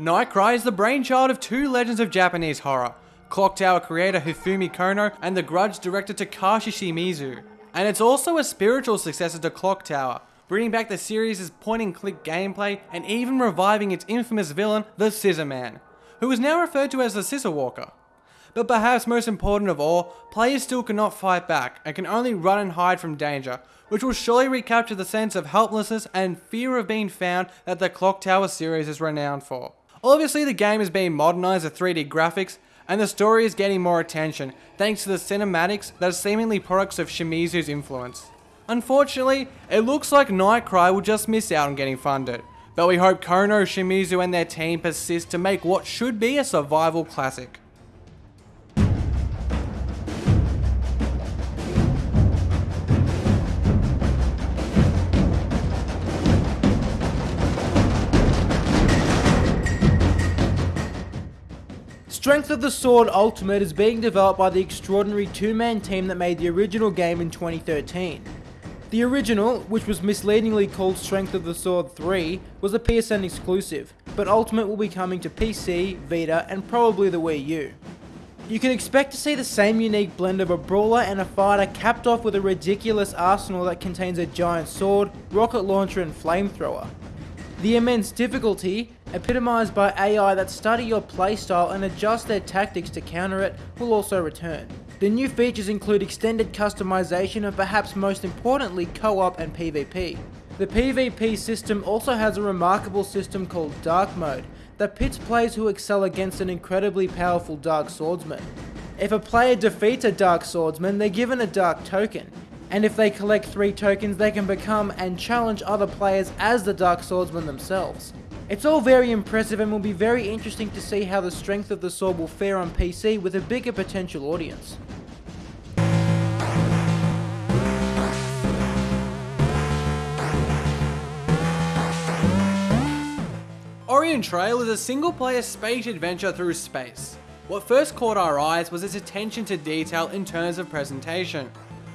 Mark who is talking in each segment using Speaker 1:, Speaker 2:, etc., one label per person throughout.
Speaker 1: Nightcry is the brainchild of two legends of Japanese horror, Clock Tower creator Hifumi Kono and The Grudge director Takashi Shimizu. And it's also a spiritual successor to Clock Tower, bringing back the series' point-and-click gameplay and even reviving its infamous villain, the Scissor Man, who is now referred to as the Scissor Walker. But perhaps most important of all, players still cannot fight back and can only run and hide from danger, which will surely recapture the sense of helplessness and fear of being found that the Clock Tower series is renowned for. Obviously the game is being modernized with 3D graphics, and the story is getting more attention thanks to the cinematics that are seemingly products of Shimizu's influence. Unfortunately, it looks like Nightcry will just miss out on getting funded, but we hope Kono, Shimizu and their team persist to make what should be a survival classic.
Speaker 2: Strength of the Sword Ultimate is being developed by the extraordinary two-man team that made the original game in 2013. The original, which was misleadingly called Strength of the Sword 3, was a PSN exclusive, but Ultimate will be coming to PC, Vita, and probably the Wii U. You can expect to see the same unique blend of a brawler and a fighter capped off with a ridiculous arsenal that contains a giant sword, rocket launcher and flamethrower. The immense difficulty, epitomised by AI that study your playstyle and adjust their tactics to counter it, will also return. The new features include extended customization and perhaps most importantly co-op and PvP. The PvP system also has a remarkable system called Dark Mode that pits players who excel against an incredibly powerful Dark Swordsman. If a player defeats a Dark Swordsman, they're given a Dark Token, and if they collect 3 tokens they can become and challenge other players as the Dark Swordsman themselves. It's all very impressive and will be very interesting to see how the strength of the sword will fare on PC with a bigger potential audience.
Speaker 1: Orion Trail is a single-player space adventure through space. What first caught our eyes was its attention to detail in terms of presentation.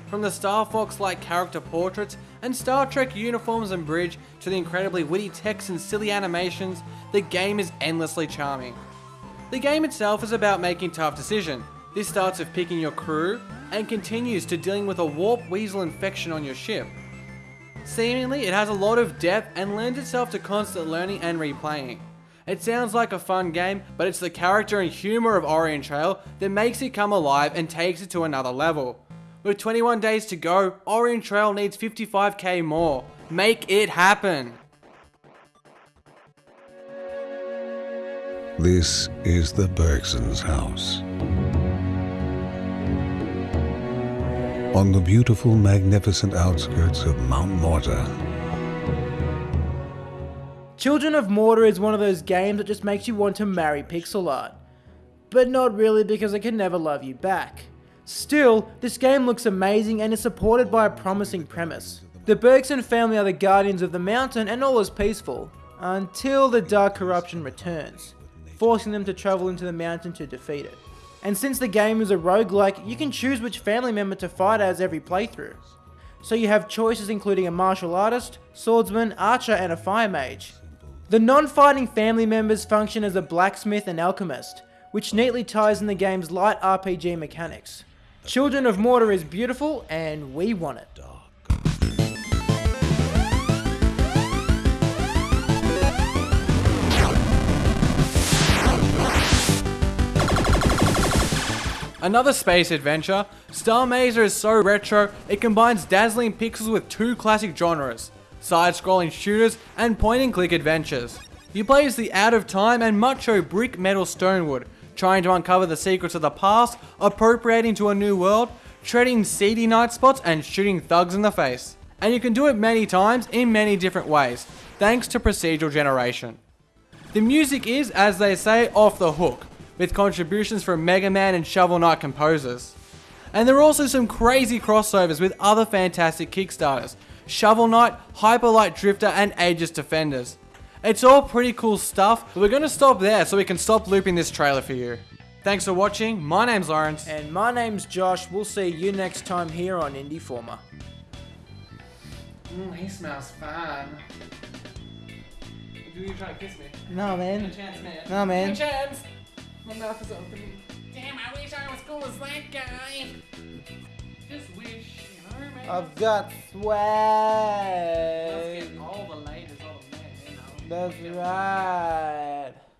Speaker 1: From the Star Fox-like character portraits and Star Trek uniforms and bridge to the incredibly witty text and silly animations, the game is endlessly charming. The game itself is about making tough decisions. This starts with picking your crew and continues to dealing with a warp weasel infection on your ship. Seemingly, it has a lot of depth and lends itself to constant learning and replaying. It sounds like a fun game, but it's the character and humour of Orion Trail that makes it come alive and takes it to another level. With 21 days to go, Orion Trail needs 55k more. Make it happen!
Speaker 3: This is the Bergsons' house. On the beautiful, magnificent outskirts of Mount Morta.
Speaker 2: Children of Morta is one of those games that just makes you want to marry pixel art. But not really because it can never love you back. Still, this game looks amazing and is supported by a promising premise. The Bergson family are the guardians of the mountain and all is peaceful, until the Dark Corruption returns, forcing them to travel into the mountain to defeat it. And since the game is a roguelike, you can choose which family member to fight as every playthrough. So you have choices including a martial artist, swordsman, archer and a fire mage. The non-fighting family members function as a blacksmith and alchemist, which neatly ties in the game's light RPG mechanics. Children of Morta is beautiful and we want it.
Speaker 1: Another space adventure, Star Mazer is so retro, it combines dazzling pixels with two classic genres, side-scrolling shooters and point-and-click adventures. You play as the out-of-time and macho brick metal Stonewood, trying to uncover the secrets of the past, appropriating to a new world, treading seedy night spots and shooting thugs in the face. And you can do it many times in many different ways, thanks to procedural generation. The music is, as they say, off the hook, with contributions from Mega Man and Shovel Knight composers. And there are also some crazy crossovers with other fantastic Kickstarters, Shovel Knight, Hyper Light Drifter and Aegis Defenders. It's all pretty cool stuff, but we're going to stop there so we can stop looping this trailer for you. Thanks for watching, my name's Lawrence.
Speaker 2: And my name's Josh, we'll see you next time here on Indieformer.
Speaker 1: Mm, he smells fine. Do you were trying to kiss me.
Speaker 2: No,
Speaker 1: No
Speaker 2: man.
Speaker 1: chance, man.
Speaker 2: No, man.
Speaker 1: No chance. My mouth is open. Damn, I wish I was cool as that guy. Just wish, you know, man.
Speaker 2: I've got
Speaker 1: Let's
Speaker 2: swag. That's right.